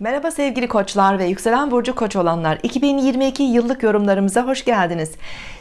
Merhaba sevgili koçlar ve yükselen burcu koç olanlar. 2022 yıllık yorumlarımıza hoş geldiniz.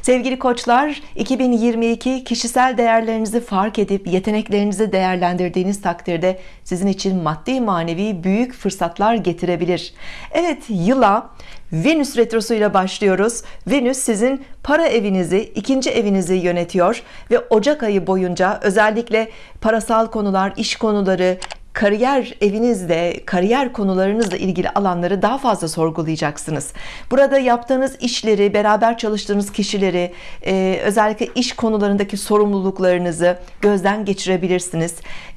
Sevgili koçlar 2022 kişisel değerlerinizi fark edip yeteneklerinizi değerlendirdiğiniz takdirde sizin için maddi manevi büyük fırsatlar getirebilir. Evet yıla Venüs retrosuyla başlıyoruz. Venüs sizin para evinizi ikinci evinizi yönetiyor ve Ocak ayı boyunca özellikle parasal konular iş konuları kariyer evinizde kariyer konularınızla ilgili alanları daha fazla sorgulayacaksınız. Burada yaptığınız işleri beraber çalıştığınız kişileri e, özellikle iş konularındaki sorumluluklarınızı gözden geçirebilirsiniz.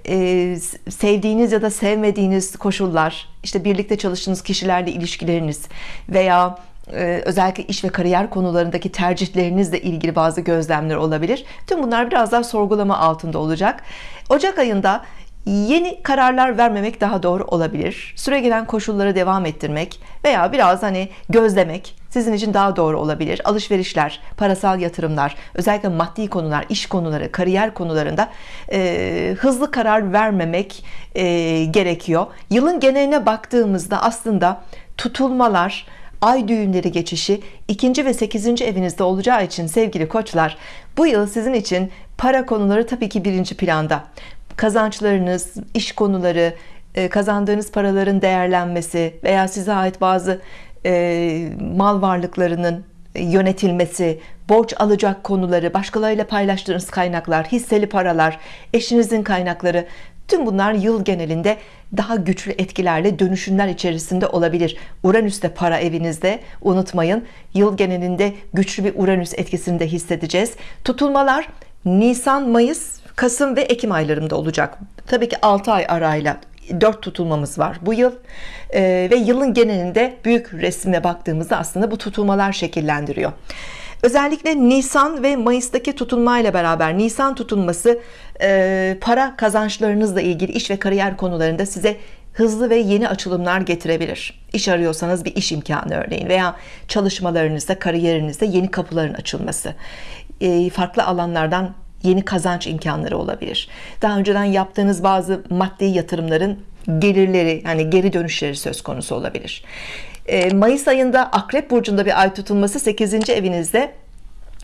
E, sevdiğiniz ya da sevmediğiniz koşullar işte birlikte çalıştığınız kişilerle ilişkileriniz veya e, özellikle iş ve kariyer konularındaki tercihlerinizle ilgili bazı gözlemler olabilir. Tüm bunlar biraz daha sorgulama altında olacak. Ocak ayında yeni kararlar vermemek daha doğru olabilir. Süre gelen koşulları devam ettirmek veya biraz hani gözlemek sizin için daha doğru olabilir. Alışverişler parasal yatırımlar özellikle maddi konular iş konuları kariyer konularında e, hızlı karar vermemek e, gerekiyor. Yılın geneline baktığımızda aslında tutulmalar ay düğümleri geçişi ikinci ve 8. evinizde olacağı için sevgili koçlar bu yıl sizin için para konuları tabii ki birinci planda kazançlarınız, iş konuları, e, kazandığınız paraların değerlenmesi veya size ait bazı e, mal varlıklarının yönetilmesi, borç alacak konuları, başkalarıyla paylaştığınız kaynaklar, hisseli paralar, eşinizin kaynakları tüm bunlar yıl genelinde daha güçlü etkilerle dönüşümler içerisinde olabilir. Uranüs de para evinizde unutmayın. Yıl genelinde güçlü bir Uranüs etkisini de hissedeceğiz. Tutulmalar Nisan Mayıs Kasım ve Ekim aylarında olacak. Tabii ki 6 ay arayla 4 tutulmamız var bu yıl. Ee, ve yılın genelinde büyük resme baktığımızda aslında bu tutulmalar şekillendiriyor. Özellikle Nisan ve Mayıs'taki tutulma ile beraber Nisan tutulması e, para kazançlarınızla ilgili iş ve kariyer konularında size hızlı ve yeni açılımlar getirebilir. İş arıyorsanız bir iş imkanı örneğin veya çalışmalarınızda kariyerinizde yeni kapıların açılması. E, farklı alanlardan yeni kazanç imkanları olabilir daha önceden yaptığınız bazı maddi yatırımların gelirleri yani geri dönüşleri söz konusu olabilir e, Mayıs ayında Akrep Burcu'nda bir ay tutulması 8. evinizde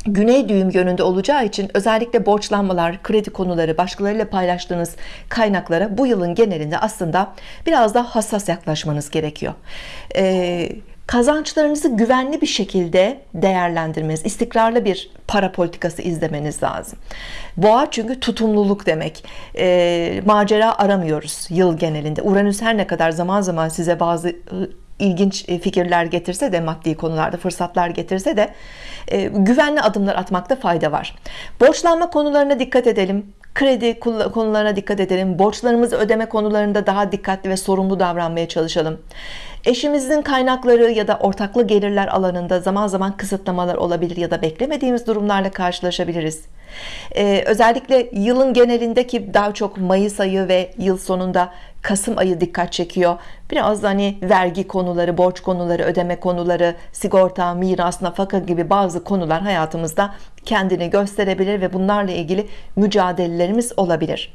Güney düğüm yönünde olacağı için özellikle borçlanmalar, kredi konuları, başkalarıyla paylaştığınız kaynaklara bu yılın genelinde aslında biraz daha hassas yaklaşmanız gerekiyor. Ee, kazançlarınızı güvenli bir şekilde değerlendirmeniz istikrarlı bir para politikası izlemeniz lazım. Boğa çünkü tutumluluk demek. E, macera aramıyoruz yıl genelinde. Uranüs her ne kadar zaman zaman size bazı ilginç e, fikirler getirse de maddi konularda fırsatlar getirse de e, güvenli adımlar atmakta fayda var. Borçlanma konularına dikkat edelim kredi konularına dikkat edelim. Borçlarımızı ödeme konularında daha dikkatli ve sorumlu davranmaya çalışalım. Eşimizin kaynakları ya da ortaklı gelirler alanında zaman zaman kısıtlamalar olabilir ya da beklemediğimiz durumlarla karşılaşabiliriz ee, özellikle yılın genelindeki daha çok Mayıs ayı ve yıl sonunda Kasım ayı dikkat çekiyor. Biraz hani vergi konuları borç konuları ödeme konuları sigorta miras nafaka gibi bazı konular hayatımızda kendini gösterebilir ve bunlarla ilgili mücadelelerimiz olabilir.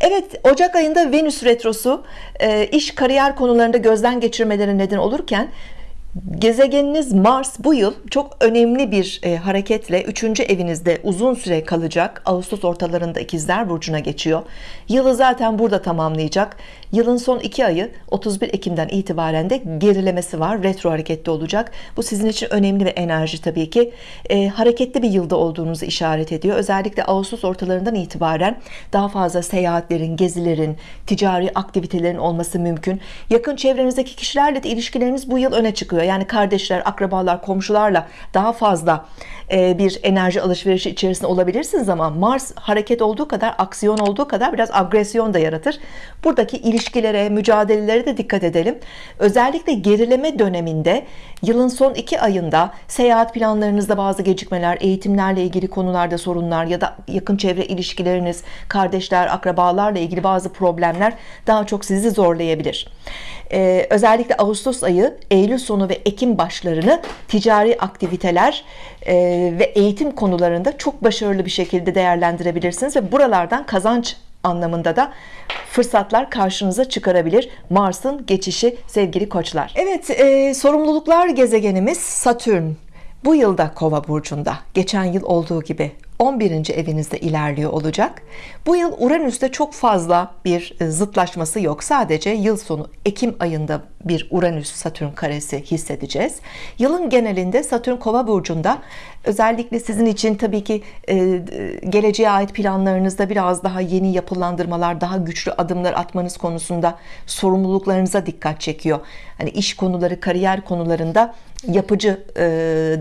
Evet Ocak ayında Venüs retrosu e, iş kariyer konularında gözden geçirmeleri neden olurken gezegeniniz Mars bu yıl çok önemli bir e, hareketle 3. evinizde uzun süre kalacak Ağustos ortalarında ikizler burcuna geçiyor yılı zaten burada tamamlayacak yılın son iki ayı 31 Ekim'den itibaren de gerilemesi var retro hareketli olacak. Bu sizin için önemli ve enerji tabii ki. E, hareketli bir yılda olduğunuzu işaret ediyor. Özellikle Ağustos ortalarından itibaren daha fazla seyahatlerin gezilerin ticari aktivitelerin olması mümkün. Yakın çevrenizdeki kişilerle de ilişkileriniz bu yıl öne çıkıyor. Yani kardeşler akrabalar komşularla daha fazla e, bir enerji alışverişi içerisinde olabilirsiniz ama Mars hareket olduğu kadar aksiyon olduğu kadar biraz agresyon da yaratır. Buradaki ilişkilere mücadelelere de dikkat edelim. Özellikle gerileme döneminde yılın son iki ayında seyahat planlarınızda bazı gecikmeler eğitimlerle ilgili konularda sorunlar ya da yakın çevre ilişkileriniz kardeşler akrabalarla ilgili bazı problemler daha çok sizi zorlayabilir. Ee, özellikle Ağustos ayı Eylül sonu ve Ekim başlarını ticari aktiviteler e, ve eğitim konularında çok başarılı bir şekilde değerlendirebilirsiniz ve buralardan kazanç anlamında da fırsatlar karşınıza çıkarabilir. Mars'ın geçişi sevgili koçlar. Evet e, sorumluluklar gezegenimiz Satürn. Bu yılda kova burcunda. Geçen yıl olduğu gibi 11. evinizde ilerliyor olacak. Bu yıl Uranüs'te çok fazla bir e, zıtlaşması yok. Sadece yıl sonu Ekim ayında bir Uranüs Satürn karesi hissedeceğiz. Yılın genelinde Satürn kova burcunda. Özellikle sizin için tabii ki e, geleceğe ait planlarınızda biraz daha yeni yapılandırmalar daha güçlü adımlar atmanız konusunda sorumluluklarınıza dikkat çekiyor. Hani iş konuları kariyer konularında yapıcı e,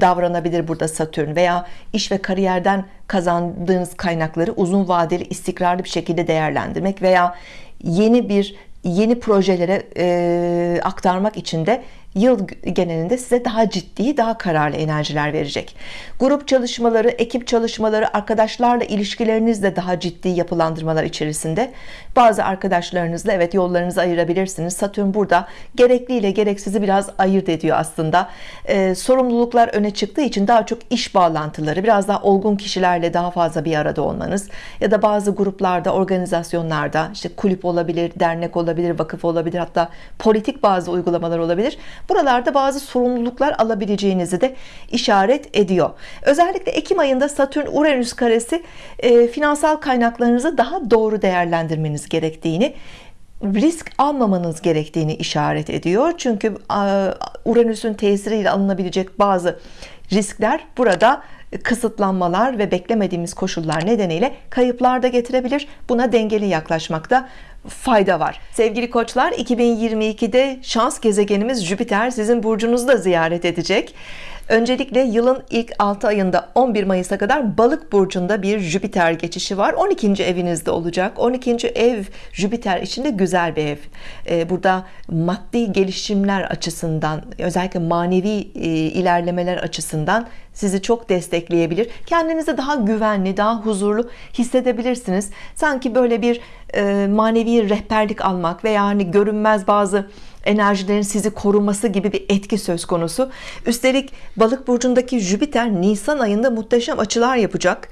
davranabilir burada Satürn veya iş ve kariyerden kazandığınız kaynakları uzun vadeli istikrarlı bir şekilde değerlendirmek veya yeni bir yeni projelere e, aktarmak için de yıl genelinde size daha ciddi daha kararlı enerjiler verecek. Grup çalışmaları ekip çalışmaları arkadaşlarla ilişkilerinizle daha ciddi yapılandırmalar içerisinde. Bazı arkadaşlarınızla evet yollarınızı ayırabilirsiniz. Satürn burada gerekliyle gereksizi biraz ayırt ediyor aslında. Ee, sorumluluklar öne çıktığı için daha çok iş bağlantıları biraz daha olgun kişilerle daha fazla bir arada olmanız ya da bazı gruplarda organizasyonlarda işte kulüp olabilir dernek olabilir vakıf olabilir hatta politik bazı uygulamalar olabilir buralarda bazı sorumluluklar alabileceğinizi de işaret ediyor. Özellikle Ekim ayında Satürn Uranüs karesi e, finansal kaynaklarınızı daha doğru değerlendirmeniz gerektiğini risk almamanız gerektiğini işaret ediyor. Çünkü Uranüs'ün tesiriyle alınabilecek bazı riskler burada kısıtlanmalar ve beklemediğimiz koşullar nedeniyle kayıplar da getirebilir buna dengeli yaklaşmakta fayda var sevgili koçlar 2022'de şans gezegenimiz Jüpiter sizin burcunuzda ziyaret edecek Öncelikle yılın ilk 6 ayında 11 Mayıs'a kadar balık burcunda bir Jüpiter geçişi var 12. evinizde olacak 12. ev Jüpiter içinde güzel bir ev ee, burada maddi gelişimler açısından özellikle manevi e, ilerlemeler açısından sizi çok destekleyebilir. Kendinizi daha güvenli daha huzurlu hissedebilirsiniz. Sanki böyle bir e, manevi rehberlik almak veya hani görünmez bazı enerjilerin sizi koruması gibi bir etki söz konusu. Üstelik balık burcundaki Jüpiter Nisan ayında muhteşem açılar yapacak.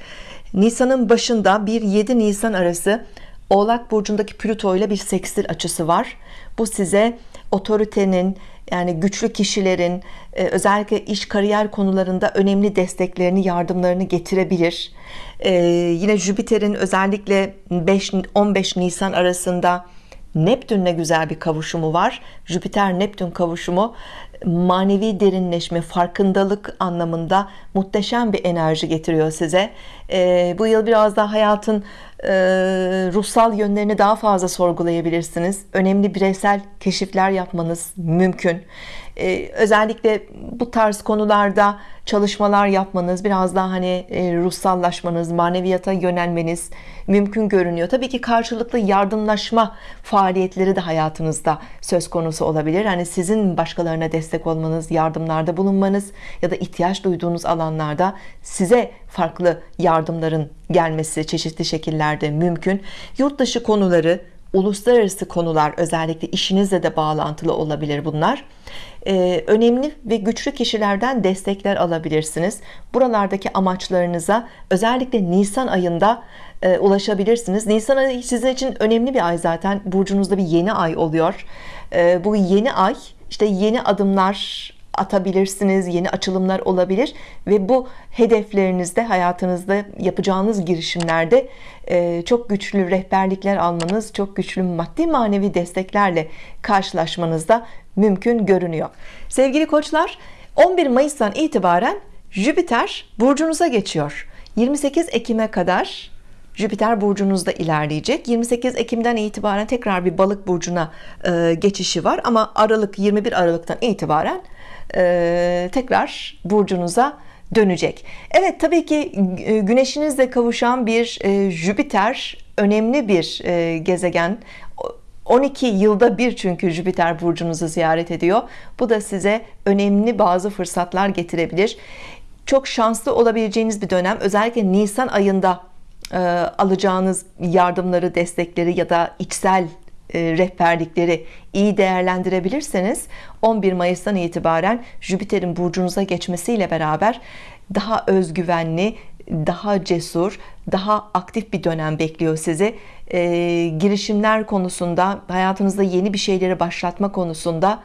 Nisan'ın başında 1-7 Nisan arası Oğlak burcundaki Plüto ile bir sekstil açısı var. Bu size otoritenin yani güçlü kişilerin e, özellikle iş kariyer konularında önemli desteklerini yardımlarını getirebilir. Ee, yine Jüpiter'in özellikle 5-15 Nisan arasında Neptünle güzel bir kavuşumu var. Jüpiter Neptün kavuşumu manevi derinleşme farkındalık anlamında muhteşem bir enerji getiriyor size. Ee, bu yıl biraz daha hayatın e, ruhsal yönlerini daha fazla sorgulayabilirsiniz. Önemli bireysel keşifler yapmanız mümkün. Ee, özellikle bu tarz konularda çalışmalar yapmanız biraz daha hani e, ruhsallaşmanız maneviyata yönelmeniz mümkün görünüyor. Tabii ki karşılıklı yardımlaşma faaliyetleri de hayatınızda söz konusu olabilir. Hani sizin başkalarına destek olmanız yardımlarda bulunmanız ya da ihtiyaç duyduğunuz alanlarda size farklı yardımların gelmesi çeşitli şekillerde mümkün. Yurt dışı konuları uluslararası konular özellikle işinizle de bağlantılı olabilir bunlar. Ee, önemli ve güçlü kişilerden destekler alabilirsiniz. Buralardaki amaçlarınıza özellikle Nisan ayında e, ulaşabilirsiniz. Nisan ayı sizin için önemli bir ay zaten. Burcunuzda bir yeni ay oluyor. E, bu yeni ay işte yeni adımlar atabilirsiniz yeni açılımlar olabilir ve bu hedeflerinizde hayatınızda yapacağınız girişimlerde e, çok güçlü rehberlikler almanız çok güçlü maddi manevi desteklerle karşılaşmanızda mümkün görünüyor. Sevgili koçlar 11 Mayıs'tan itibaren Jüpiter burcunuza geçiyor. 28 Ekim'e kadar Jüpiter burcunuzda ilerleyecek. 28 Ekim'den itibaren tekrar bir balık burcuna e, geçişi var. Ama Aralık 21 Aralık'tan itibaren e, tekrar burcunuza dönecek. Evet tabii ki e, güneşinizle kavuşan bir e, Jüpiter önemli bir e, gezegen. 12 yılda bir çünkü Jüpiter burcunuzu ziyaret ediyor. Bu da size önemli bazı fırsatlar getirebilir. Çok şanslı olabileceğiniz bir dönem. Özellikle Nisan ayında alacağınız yardımları destekleri ya da içsel e, rehberlikleri iyi değerlendirebilirseniz 11 Mayıs'tan itibaren Jüpiter'in burcunuza geçmesiyle beraber daha özgüvenli daha cesur, daha aktif bir dönem bekliyor sizi. E, girişimler konusunda, hayatınızda yeni bir şeyleri başlatma konusunda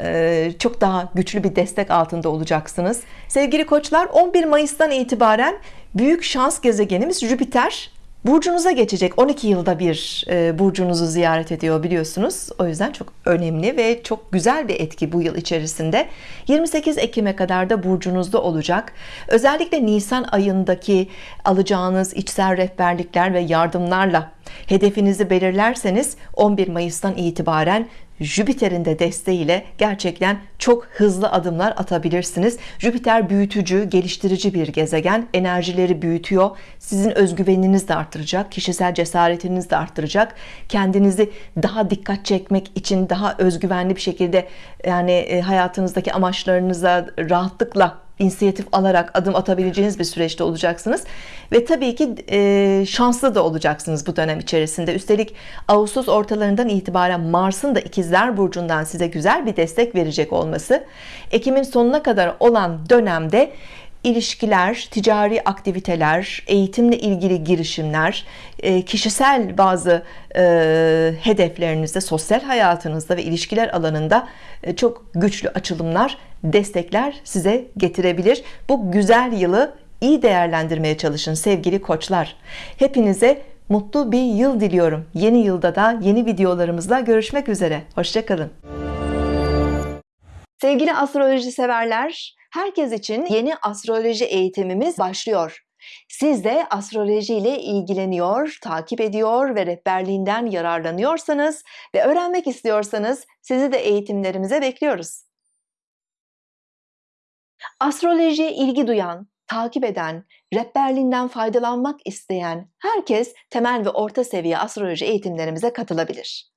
e, çok daha güçlü bir destek altında olacaksınız. Sevgili koçlar 11 Mayıs'tan itibaren büyük şans gezegenimiz Jüpiter burcunuza geçecek. 12 yılda bir e, burcunuzu ziyaret ediyor biliyorsunuz. O yüzden çok önemli ve çok güzel bir etki bu yıl içerisinde. 28 Ekim'e kadar da burcunuzda olacak. Özellikle Nisan ayındaki alacağınız içsel rehberlikler ve yardımlarla hedefinizi belirlerseniz 11 Mayıs'tan itibaren Jüpiter'in de desteğiyle gerçekten çok hızlı adımlar atabilirsiniz. Jüpiter büyütücü, geliştirici bir gezegen. Enerjileri büyütüyor. Sizin özgüveniniz de arttıracak. Kişisel cesaretiniz de arttıracak. Kendinizi daha dikkat çekmek için daha özgüvenli bir şekilde yani e, hayatınızdaki amaçlarınıza rahatlıkla inisiyatif alarak adım atabileceğiniz bir süreçte olacaksınız. Ve tabii ki e, şanslı da olacaksınız bu dönem içerisinde. Üstelik Ağustos ortalarından itibaren Mars'ın da ikizler burcundan size güzel bir destek verecek olması Ekim'in sonuna kadar olan dönemde ilişkiler, ticari aktiviteler, eğitimle ilgili girişimler, e, kişisel bazı e, hedeflerinizde, sosyal hayatınızda ve ilişkiler alanında e, çok güçlü açılımlar, destekler size getirebilir. Bu güzel yılı iyi değerlendirmeye çalışın sevgili koçlar. Hepinize mutlu bir yıl diliyorum. Yeni yılda da yeni videolarımızla görüşmek üzere. Hoşçakalın. Sevgili astroloji severler, herkes için yeni astroloji eğitimimiz başlıyor. Siz de astroloji ile ilgileniyor, takip ediyor ve rehberliğinden yararlanıyorsanız ve öğrenmek istiyorsanız sizi de eğitimlerimize bekliyoruz. Astrolojiye ilgi duyan, takip eden, rehberliğinden faydalanmak isteyen herkes temel ve orta seviye astroloji eğitimlerimize katılabilir.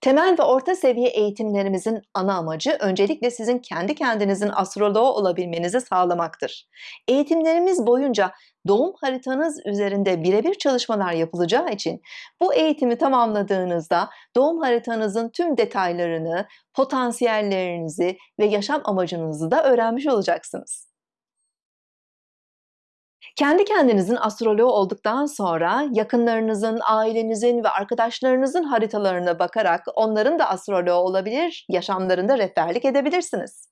Temel ve orta seviye eğitimlerimizin ana amacı öncelikle sizin kendi kendinizin astroloğu olabilmenizi sağlamaktır. Eğitimlerimiz boyunca doğum haritanız üzerinde birebir çalışmalar yapılacağı için bu eğitimi tamamladığınızda doğum haritanızın tüm detaylarını, potansiyellerinizi ve yaşam amacınızı da öğrenmiş olacaksınız. Kendi kendinizin astroloğu olduktan sonra yakınlarınızın, ailenizin ve arkadaşlarınızın haritalarına bakarak onların da astroloğu olabilir, yaşamlarında rehberlik edebilirsiniz.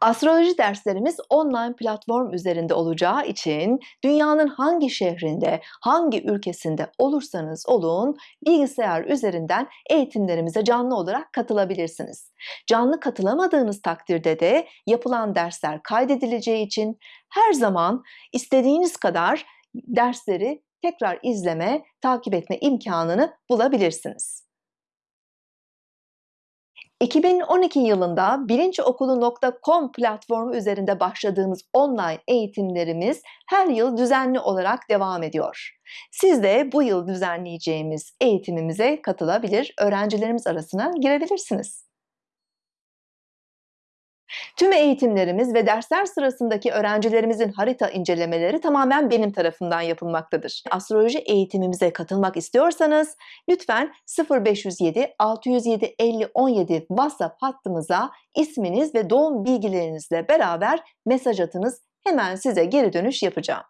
Astroloji derslerimiz online platform üzerinde olacağı için dünyanın hangi şehrinde, hangi ülkesinde olursanız olun bilgisayar üzerinden eğitimlerimize canlı olarak katılabilirsiniz. Canlı katılamadığınız takdirde de yapılan dersler kaydedileceği için her zaman istediğiniz kadar dersleri tekrar izleme, takip etme imkanını bulabilirsiniz. 2012 yılında bilinçokulu.com platformu üzerinde başladığımız online eğitimlerimiz her yıl düzenli olarak devam ediyor. Siz de bu yıl düzenleyeceğimiz eğitimimize katılabilir, öğrencilerimiz arasına girebilirsiniz. Tüm eğitimlerimiz ve dersler sırasındaki öğrencilerimizin harita incelemeleri tamamen benim tarafından yapılmaktadır. Astroloji eğitimimize katılmak istiyorsanız lütfen 0507 607 50 17 WhatsApp hattımıza isminiz ve doğum bilgilerinizle beraber mesaj atınız. Hemen size geri dönüş yapacağım.